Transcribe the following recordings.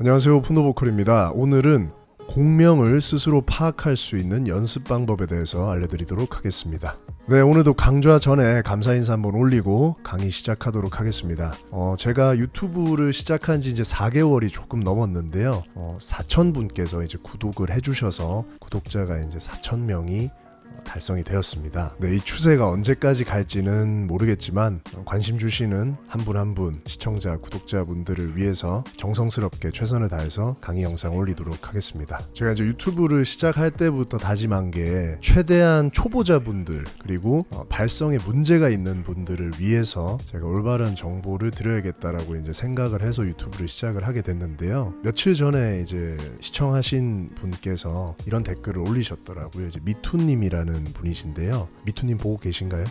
안녕하세요 푼도보컬입니다. 오늘은 공명을 스스로 파악할 수 있는 연습 방법에 대해서 알려드리도록 하겠습니다. 네 오늘도 강좌 전에 감사 인사 한번 올리고 강의 시작하도록 하겠습니다. 어, 제가 유튜브를 시작한 지 이제 4개월이 조금 넘었는데요. 어, 4천분께서 이제 구독을 해주셔서 구독자가 이제 4천명이 달성이 되었습니다. 네, 이 추세가 언제까지 갈지는 모르겠지만 관심 주시는 한분 한 분 시청자, 구독자분들을 위해서 정성스럽게 최선을 다해서 강의 영상 올리도록 하겠습니다. 제가 이제 유튜브를 시작할 때부터 다짐한 게 최대한 초보자분들 그리고 어, 발성에 문제가 있는 분들을 위해서 제가 올바른 정보를 드려야겠다라고 이제 생각을 해서 유튜브를 시작을 하게 됐는데요. 며칠 전에 이제 시청하신 분께서 이런 댓글을 올리셨더라고요. 이제 미투님이라는 하는 분이신데요. 미투님 보고 계신가요?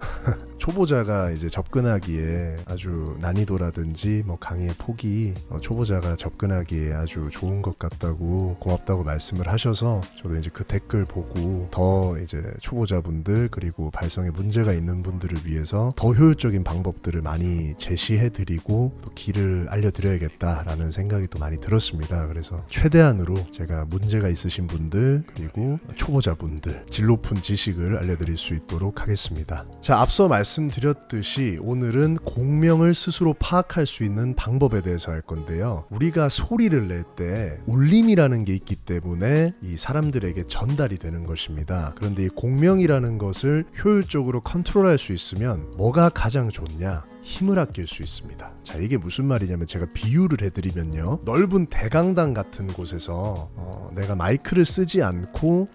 초보자가 이제 접근하기에 아주 난이도라든지 뭐 강의의 폭이 어, 초보자가 접근하기에 아주 좋은 것 같다고 고맙다고 말씀을 하셔서 저도 이제 그 댓글 보고 더 이제 초보자분들 그리고 발성에 문제가 있는 분들을 위해서 더 효율적인 방법들을 많이 제시해 드리고 또 길을 알려 드려야겠다라는 생각이 또 많이 들었습니다. 그래서 최대한으로 제가 문제가 있으신 분들 그리고 초보자분들 질 높은 지식을 알려드릴 수 있도록 하겠습니다. 자 앞서 말씀 말씀드렸듯이 오늘은 공명을 스스로 파악할 수 있는 방법에 대해서 할 건데요. 우리가 소리를 낼 때 울림이라는 게 있기 때문에 이 사람들에게 전달이 되는 것입니다. 그런데 이 공명이라는 것을 효율적으로 컨트롤할 수 있으면 뭐가 가장 좋냐? 힘을 아낄 수 있습니다. 자, 이게 무슨 말이냐면 제가 비유를 해드리면요. 넓은 대강당 같은 곳에서 어, 내가 마이크를 쓰지 않고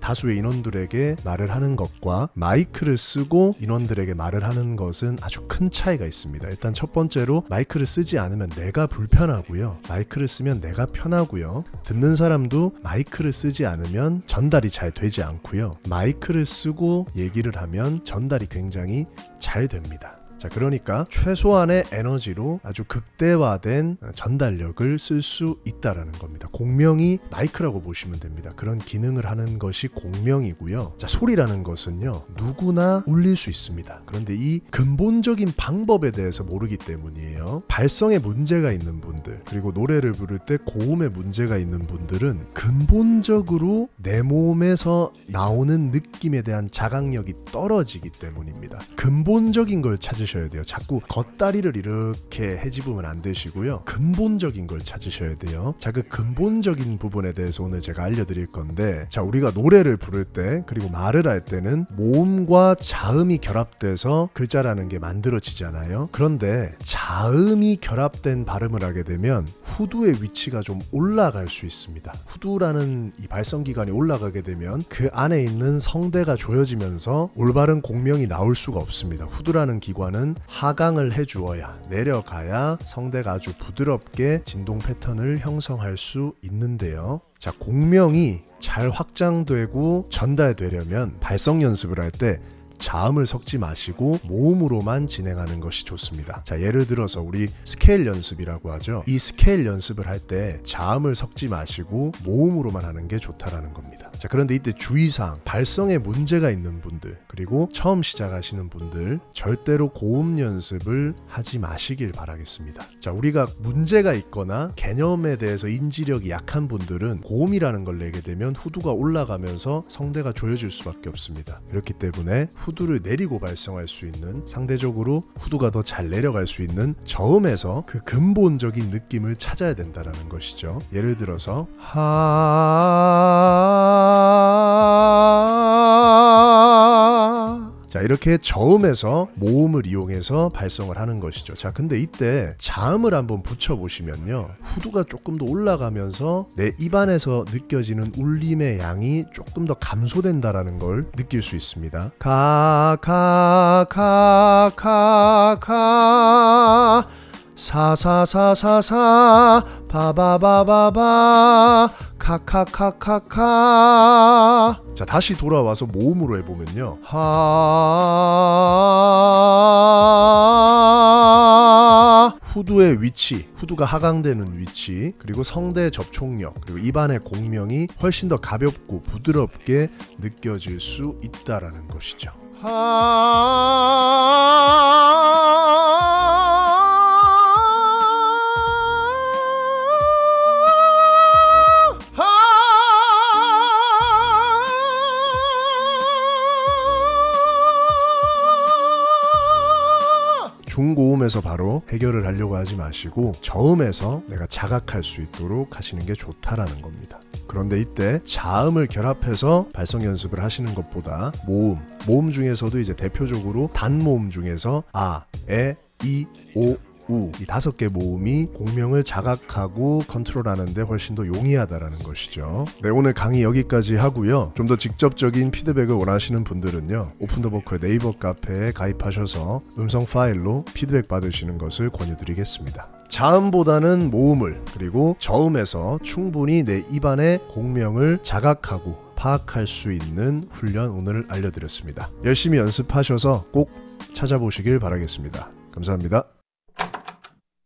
다수의 인원들에게 말을 하는 것과 마이크를 쓰고 인원들에게 말을 하는 것은 아주 큰 차이가 있습니다. 일단 첫 번째로 마이크를 쓰지 않으면 내가 불편하고요. 마이크를 쓰면 내가 편하고요. 듣는 사람도 마이크를 쓰지 않으면 전달이 잘 되지 않고요. 마이크를 쓰고 얘기를 하면 전달이 굉장히 잘 됩니다. 자, 그러니까 최소한의 에너지로 아주 극대화된 전달력을 쓸 수 있다라는 겁니다. 공명이 마이크라고 보시면 됩니다. 그런 기능을 하는 것이 공명이고요. 자, 소리라는 것은요. 누구나 울릴 수 있습니다. 그런데 이 근본적인 방법에 대해서 모르기 때문이에요. 발성에 문제가 있는 분들, 그리고 노래를 부를 때 고음에 문제가 있는 분들은 근본적으로 내 몸에서 나오는 느낌에 대한 자각력이 떨어지기 때문입니다. 근본적인 걸 찾으 찾으셔야 돼요. 자꾸 겉다리를 이렇게 해집으면 안 되시고요. 근본적인 걸 찾으셔야 돼요. 자, 그 근본적인 부분에 대해서 오늘 제가 알려드릴 건데, 자, 우리가 노래를 부를 때, 그리고 말을 할 때는 모음과 자음이 결합돼서 글자라는 게 만들어지잖아요. 그런데 자음이 결합된 발음을 하게 되면 후두의 위치가 좀 올라갈 수 있습니다. 후두라는 이 발성기관이 올라가게 되면 그 안에 있는 성대가 조여지면서 올바른 공명이 나올 수가 없습니다. 후두라는 기관은 보다는 하강을 해주어야 내려가야 성대가 아주 부드럽게 진동 패턴을 형성할 수 있는데요. 자, 공명이 잘 확장되고 전달되려면 발성 연습을 할때 자음을 섞지 마시고 모음으로만 진행하는 것이 좋습니다. 자, 예를 들어서 우리 스케일 연습이라고 하죠. 이 스케일 연습을 할 때 자음을 섞지 마시고 모음으로만 하는 게 좋다라는 겁니다. 자, 그런데 이때 주의사항, 발성에 문제가 있는 분들, 그리고 처음 시작하시는 분들, 절대로 고음 연습을 하지 마시길 바라겠습니다. 자, 우리가 문제가 있거나 개념에 대해서 인지력이 약한 분들은 고음이라는 걸 내게 되면 후두가 올라가면서 성대가 조여질 수밖에 없습니다. 그렇기 때문에 후두를 내리고 발성할 수 있는 상대적으로 후두가 더 잘 내려갈 수 있는 저음에서 그 근본적인 느낌을 찾아야 된다는 것이죠. 예를 들어서 하 자, 이렇게 저음에서 모음을 이용해서 발성을 하는 것이죠. 자, 근데 이때 자음을 한번 붙여보시면요. 후두가 조금 더 올라가면서 내 입안에서 느껴지는 울림의 양이 조금 더 감소된다라는 걸 느낄 수 있습니다. 가, 가, 가, 가, 가. 사사사사사 바바바바바 카카카카카. 자 다시 돌아와서 모음으로 해보면요. 하. 후두의 위치 후두가 하강되는 위치 그리고 성대 접촉력 그리고 입안의 공명이 훨씬 더 가볍고 부드럽게 느껴질 수 있다라는 것이죠. 하 저음에서 바로 해결을 하려고 하지 마시고 저음에서 내가 자각할 수 있도록 하시는 게 좋다라는 겁니다. 그런데 이때 자음을 결합해서 발성 연습을 하시는 것보다 모음, 모음 중에서도 이제 대표적으로 단모음 중에서 아, 에, 이, 오, 우 이 다섯 개 모음이 공명을 자각하고 컨트롤하는데 훨씬 더 용이하다라는 것이죠. 네 오늘 강의 여기까지 하고요. 좀 더 직접적인 피드백을 원하시는 분들은요. 오픈더버커의 네이버 카페에 가입하셔서 음성 파일로 피드백 받으시는 것을 권유드리겠습니다. 자음보다는 모음을 그리고 저음에서 충분히 내 입안의 공명을 자각하고 파악할 수 있는 훈련 오늘 알려드렸습니다. 열심히 연습하셔서 꼭 찾아보시길 바라겠습니다. 감사합니다.